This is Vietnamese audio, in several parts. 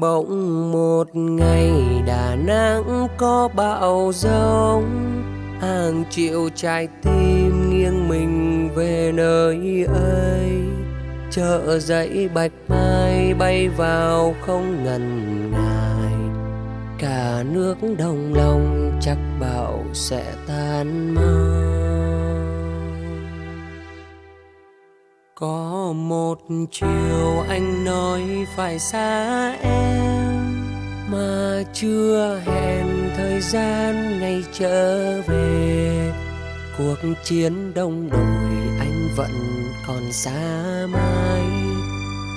Bỗng một ngày Đà Nẵng có bão giông, Hàng triệu trái tim nghiêng mình về nơi ấy. Chợ dãy bạch mai bay vào không ngần ngại. Cả nước đồng lòng, chắc bão sẽ tan mau Có một chiều anh nói phải xa em, Mà chưa hẹn thời gian ngày trở về. Cuộc chiến đông đổi anh vẫn còn xa mãi.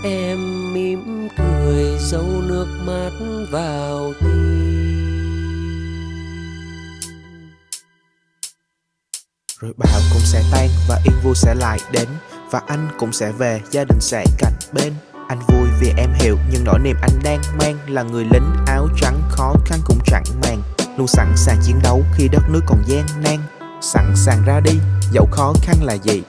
Em mỉm cười dấu nước mắt vào tim. Rồi bão cũng sẽ tan và yên vui sẽ lại đến. Và anh cũng sẽ về, gia đình sẽ cạnh bên. Anh vui vì em hiểu nhưng nỗi niềm anh đang mang Là người lính áo trắng khó khăn cũng chẳng màng. Luôn sẵn sàng chiến đấu khi đất nước còn gian nan. Sẵn sàng ra đi, dẫu khó khăn là gì.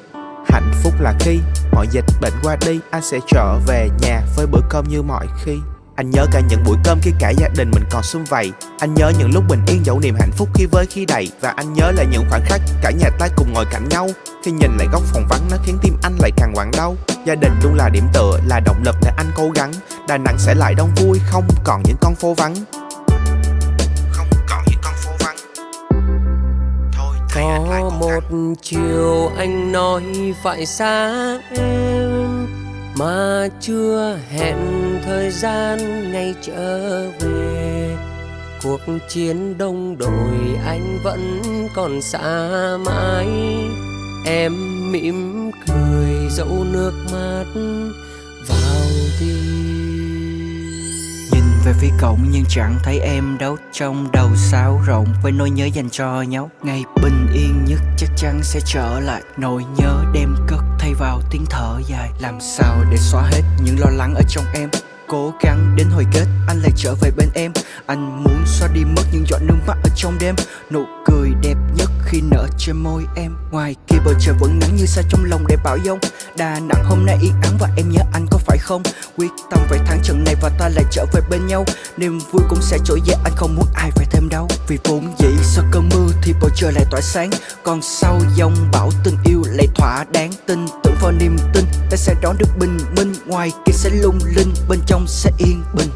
Hạnh phúc là khi mọi dịch bệnh qua đi Anh sẽ trở về nhà với bữa cơm như mọi khi. Anh nhớ cả những buổi cơm khi cả gia đình mình còn sum vầy. Anh nhớ những lúc bình yên dẫu niềm hạnh phúc khi vơi khi đầy. Và anh nhớ lại những khoảnh khắc cả nhà ta cùng ngồi cạnh nhau. Khi nhìn lại góc phòng vắng nó khiến tim anh lại càng quặn đau. Gia đình luôn là điểm tựa, là động lực để anh cố gắng. Đà Nẵng sẽ lại đông vui, không còn những con phố vắng. Không còn những con phố vắng. Thôi anh lại Có cố một gắng chiều anh nói phải xa em Mà chưa hẹn thời gian ngày trở về. Cuộc chiến đông đổi anh vẫn còn xa mãi Em mỉm cười dẫu nước mắt vào tim. Nhìn về phía cổng nhưng chẳng thấy em đâu, Trong đầu sao rộng với nỗi nhớ dành cho nhau. Ngày bình yên nhất chắc chắn sẽ trở lại. Nỗi nhớ đem cất thay vào tiếng thở dài. Làm sao để xóa hết những lo lắng ở trong em? Cố gắng đến hồi kết, anh lại trở về bên em. Anh muốn xóa đi mất những giọt nước mắt ở trong đêm. Nụ cười đẹp nhất khi nở trên môi em. Ngoài kia bầu trời vẫn nắng như sa trong lòng để bão giông Đà Nẵng hôm nay yên ắng và em nhớ anh có phải không? Quyết tâm phải thắng trận này và ta lại trở về bên nhau. Niềm vui cũng sẽ trỗi dậy, anh không muốn ai phải thêm đau. Vì vốn dĩ sao cơn mưa bầu trời lại tỏa sáng. Còn sau dòng bão tình yêu lại thỏa đáng. Tin Tưởng vào niềm tin, ta sẽ đón được bình minh. Ngoài kia sẽ lung linh, bên trong sẽ yên bình.